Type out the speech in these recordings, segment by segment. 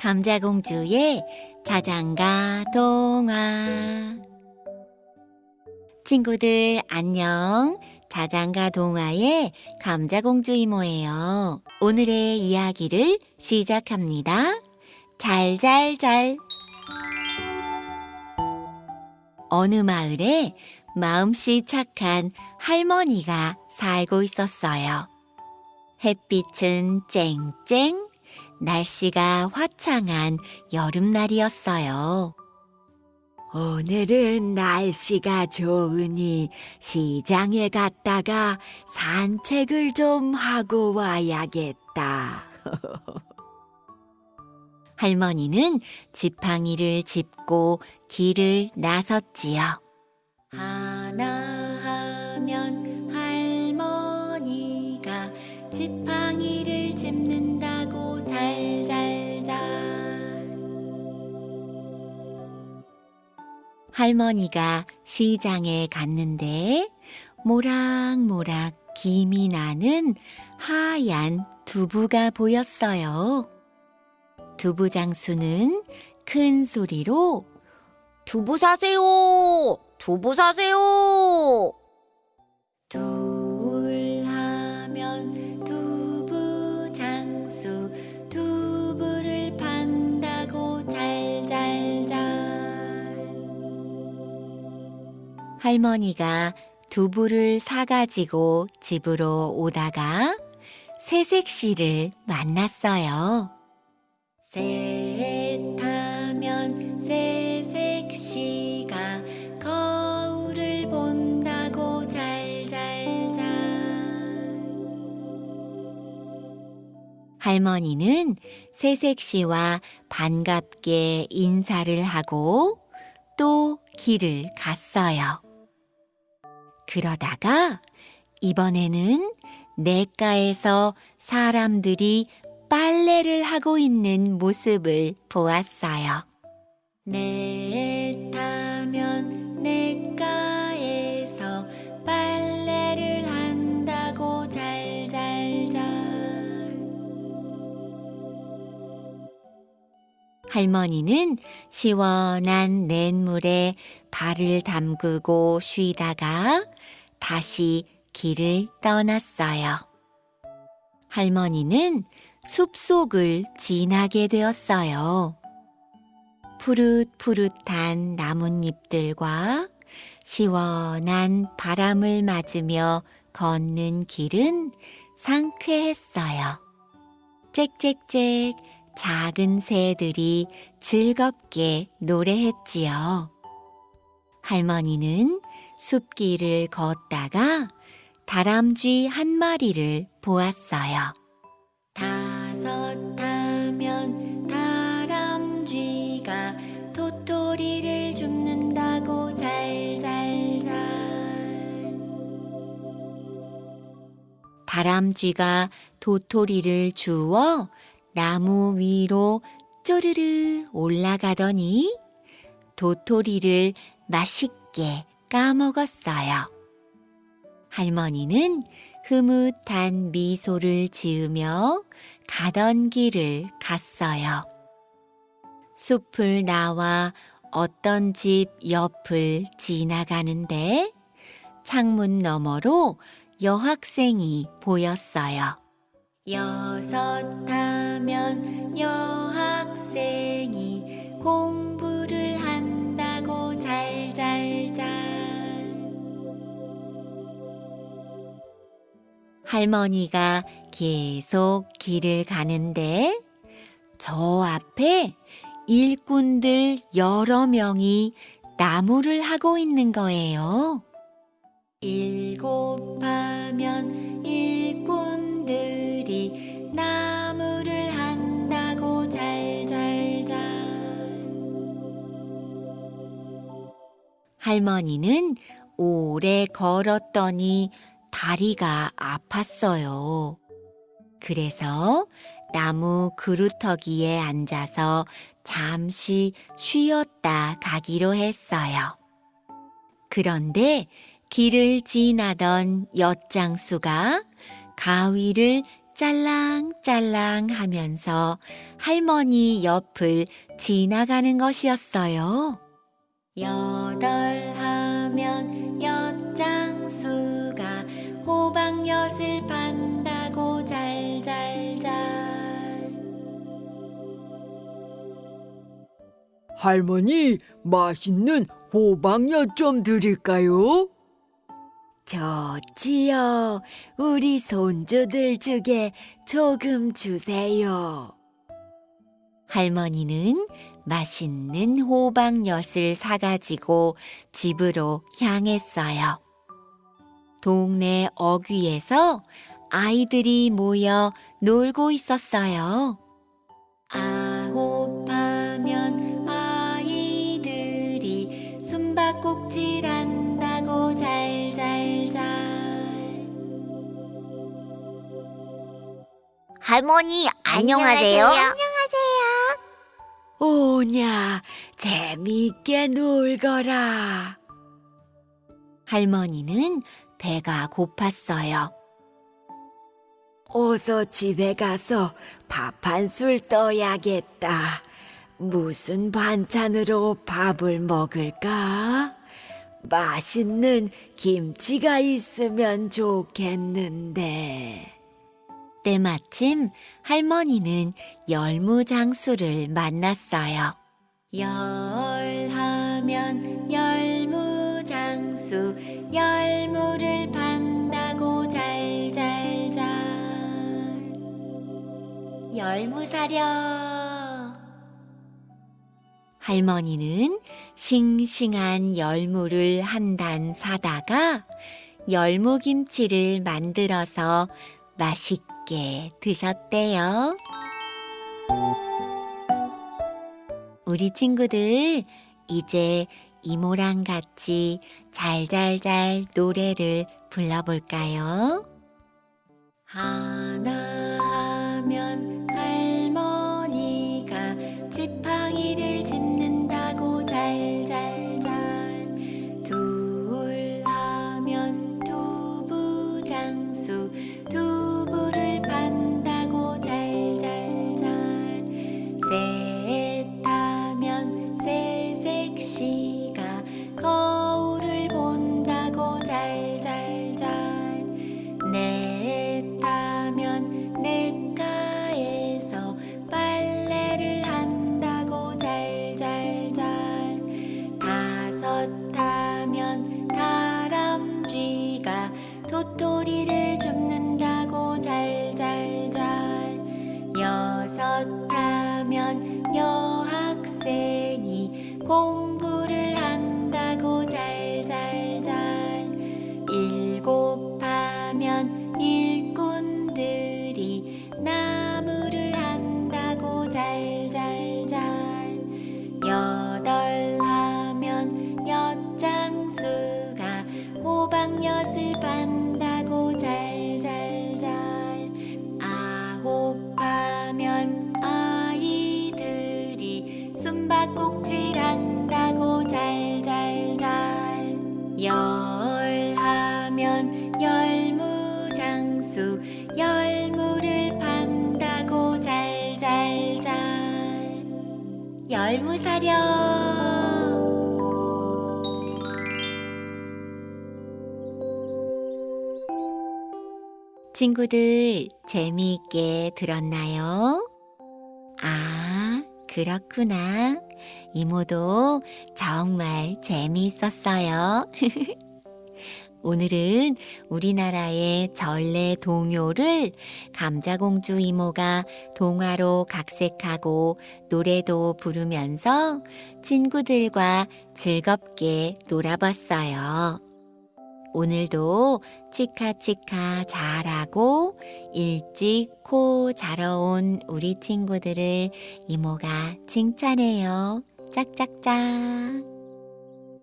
감자공주의 자장가 동화. 친구들 안녕. 자장가 동화의 감자공주 이모예요. 오늘의 이야기를 시작합니다. 잘잘잘. 어느 마을에 마음씨 착한 할머니가 살고 있었어요. 햇빛은 쨍쨍 날씨가 화창한 여름날이었어요. 오늘은 날씨가 좋으니 시장에 갔다가 산책을 좀 하고 와야겠다. 할머니는 지팡이를 짚고 길을 나섰지요. 하 할머니가 시장에 갔는데 모락모락 김이 나는 하얀 두부가 보였어요. 두부 장수는 큰 소리로 두부 사세요! 두부 사세요! 둘 할머니가 두부를 사가지고 집으로 오다가 새색시를 만났어요. 새 타면 새색시가 거울을 본다고 잘잘잘 할머니는 새색시와 반갑게 인사를 하고 또 길을 갔어요. 그러다가 이번에는 냇가에서 사람들이 빨래를 하고 있는 모습을 보았어요. 내 할머니는 시원한 냇물에 발을 담그고 쉬다가 다시 길을 떠났어요. 할머니는 숲속을 지나게 되었어요. 푸릇푸릇한 나뭇잎들과 시원한 바람을 맞으며 걷는 길은 상쾌했어요. 짹짹짹 작은 새들이 즐겁게 노래했지요. 할머니는 숲길을 걷다가 다람쥐 한 마리를 보았어요. 다섯 타면 다람쥐가 도토리를 줍는다고 잘잘잘 다람쥐가 도토리를 주워 나무 위로 쪼르르 올라가더니 도토리를 맛있게 까먹었어요. 할머니는 흐뭇한 미소를 지으며 가던 길을 갔어요. 숲을 나와 어떤 집 옆을 지나가는데 창문 너머로 여학생이 보였어요. 여섯 하면 여학생이 공부를 한다고 잘잘잘 할머니가 계속 길을 가는데 저 앞에 일꾼들 여러 명이 나무를 하고 있는 거예요. 일곱 하면 일꾼 할머니는 오래 걸었더니 다리가 아팠어요. 그래서 나무 그루터기에 앉아서 잠시 쉬었다 가기로 했어요. 그런데 길을 지나던 엿장수가 가위를 짤랑짤랑 하면서 할머니 옆을 지나가는 것이었어요. 여덟 하면 엿장수가 호박엿을 판다고 잘잘잘 할머니, 맛있는 호박엿 좀 드릴까요? 좋지요. 우리 손주들 중에 조금 주세요. 할머니는 맛있는 호박엿을 사가지고 집으로 향했어요. 동네 어귀에서 아이들이 모여 놀고 있었어요. 아홉 하면 아이들이 숨바꼭질 한다고 잘잘잘 할머니, 안녕하세요. 오냐 재미있게 놀거라 할머니는 배가 고팠어요 어서 집에 가서 밥 한 술 떠야겠다 무슨 반찬으로 밥을 먹을까? 맛있는 김치가 있으면 좋겠는데. 때마침 할머니는 열무장수를 만났어요. 열하면 열무장수, 열무를 판다고 잘잘잘. 열무 사려. 할머니는 싱싱한 열무를 한 단 사다가 열무김치를 만들어서 맛있게 드셨대요. 우리 친구들, 이제 이모랑 같이 잘잘잘 노래를 불러볼까요? 하나 다 열무 사려 친구들 재미있게 들었나요? 아, 그렇구나. 이모도 정말 재미있었어요. 오늘은 우리나라의 전래 동요를 감자공주 이모가 동화로 각색하고 노래도 부르면서 친구들과 즐겁게 놀아봤어요. 오늘도 치카치카 잘하고 일찍 코 자러 온 우리 친구들을 이모가 칭찬해요. 짝짝짝.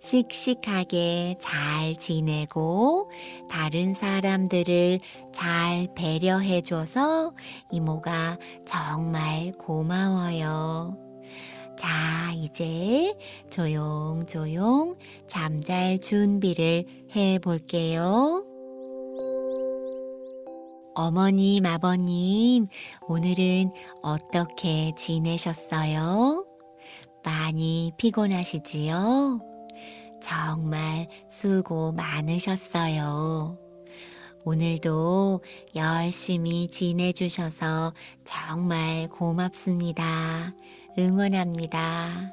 씩씩하게 잘 지내고 다른 사람들을 잘 배려해줘서 이모가 정말 고마워요. 자, 이제 조용조용 잠잘 준비를 해 볼게요. 어머님, 아버님, 오늘은 어떻게 지내셨어요? 많이 피곤하시지요? 정말 수고 많으셨어요. 오늘도 열심히 지내주셔서 정말 고맙습니다. 응원합니다.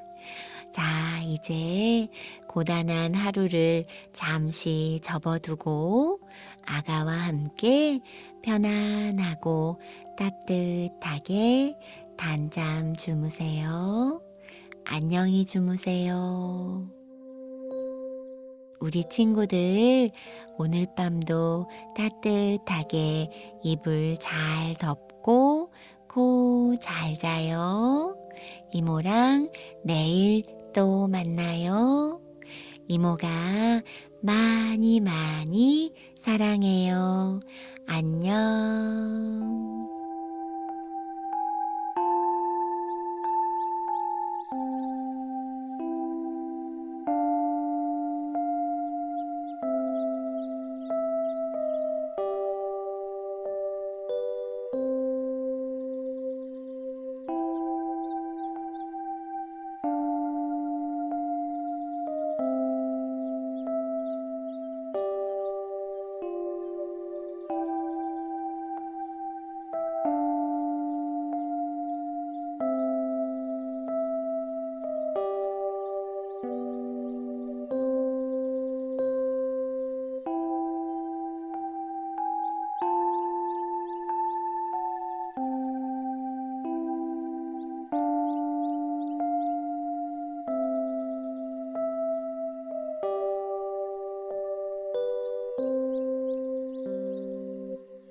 자, 이제 고단한 하루를 잠시 접어두고 아가와 함께 편안하고 따뜻하게 단잠 주무세요. 안녕히 주무세요. 우리 친구들, 오늘 밤도 따뜻하게 이불 잘 덮고 코 잘 자요. 이모랑 내일 또 만나요. 이모가 많이 많이 사랑해요. 안녕.